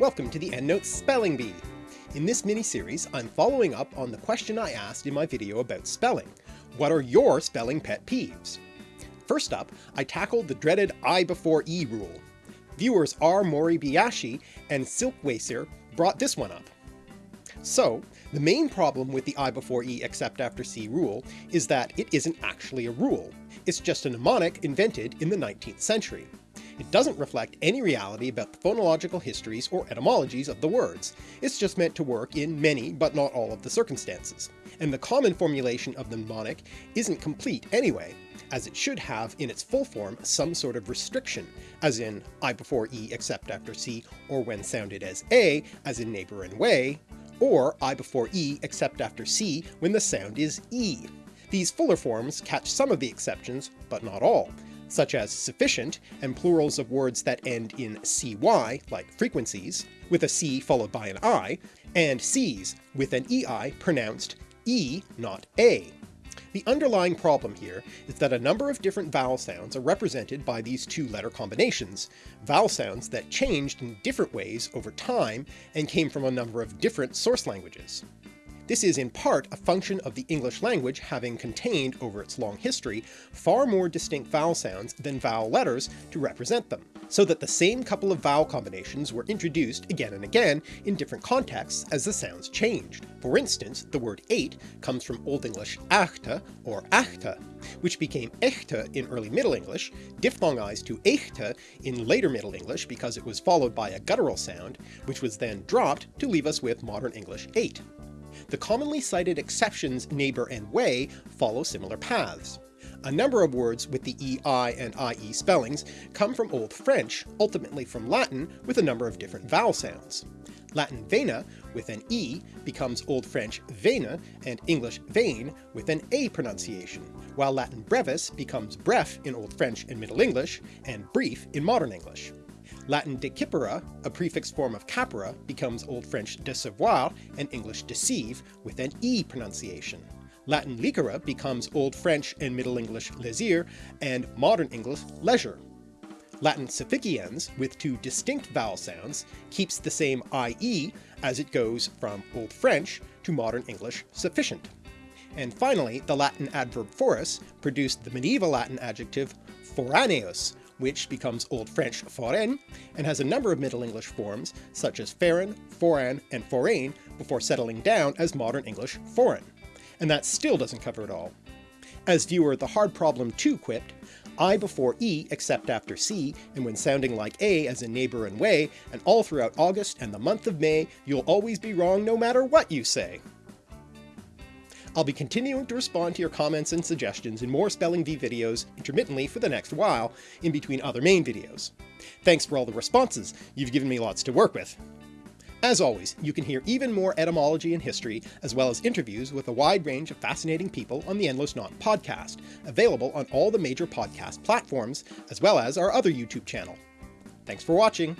Welcome to the Endless Knot Spelling Bee. In this mini-series, I'm following up on the question I asked in my video about spelling. What are your spelling pet peeves? First up, I tackled the dreaded I before E rule. Viewers R. Moribayashi and Silkwasser brought this one up. So, the main problem with the I before E except after C rule is that it isn't actually a rule. It's just a mnemonic invented in the 19th century. It doesn't reflect any reality about the phonological histories or etymologies of the words, it's just meant to work in many but not all of the circumstances. And the common formulation of the mnemonic isn't complete anyway, as it should have in its full form some sort of restriction, as in I before E except after C, or when sounded as A, as in neighbour and way, or I before E except after C when the sound is E. These fuller forms catch some of the exceptions, but not all, such as sufficient and plurals of words that end in cy, like frequencies, with a c followed by an i, and seize, with an ei pronounced e, not a. The underlying problem here is that a number of different vowel sounds are represented by these two letter combinations, vowel sounds that changed in different ways over time and came from a number of different source languages. This is in part a function of the English language having contained, over its long history, far more distinct vowel sounds than vowel letters to represent them, so that the same couple of vowel combinations were introduced again and again in different contexts as the sounds changed. For instance, the word eight comes from Old English achte or achte, which became echte in early Middle English, diphthongized to echte in later Middle English because it was followed by a guttural sound, which was then dropped to leave us with modern English 8. The commonly cited exceptions neighbour and way follow similar paths. A number of words with the EI and IE spellings come from Old French, ultimately from Latin with a number of different vowel sounds. Latin vena with an E becomes Old French vena and English vein with an A pronunciation, while Latin brevis becomes bref in Old French and Middle English, and brief in Modern English. Latin decipere, a prefix form of capere, becomes Old French décevoir and English deceive with an E pronunciation. Latin licere becomes Old French and Middle English lésir and Modern English leisure. Latin sufficiens, with two distinct vowel sounds, keeps the same IE as it goes from Old French to Modern English sufficient. And finally, the Latin adverb foris produced the medieval Latin adjective foraneus, which becomes Old French forain, and has a number of Middle English forms such as foreign, foran, and forain before settling down as Modern English foreign. And that still doesn't cover it all. As viewer The Hard Problem 2 quipped, I before E except after C, and when sounding like A as in neighbour and way, and all throughout August and the month of May, you'll always be wrong no matter what you say. I'll be continuing to respond to your comments and suggestions in more Spelling Bee videos intermittently for the next while, in between other main videos. Thanks for all the responses, you've given me lots to work with. As always, you can hear even more etymology and history, as well as interviews with a wide range of fascinating people on the Endless Knot podcast, available on all the major podcast platforms, as well as our other YouTube channel. Thanks for watching!